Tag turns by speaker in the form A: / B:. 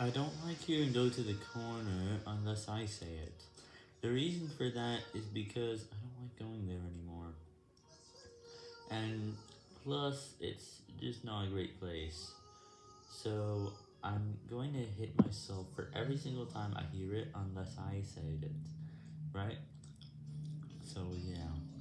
A: I don't like you, and go to the corner unless I say it. The reason for that is because I don't like going there anymore. And plus, it's just not a great place. So, I'm going to hit myself for every single time I hear it unless I say it, right? So, yeah.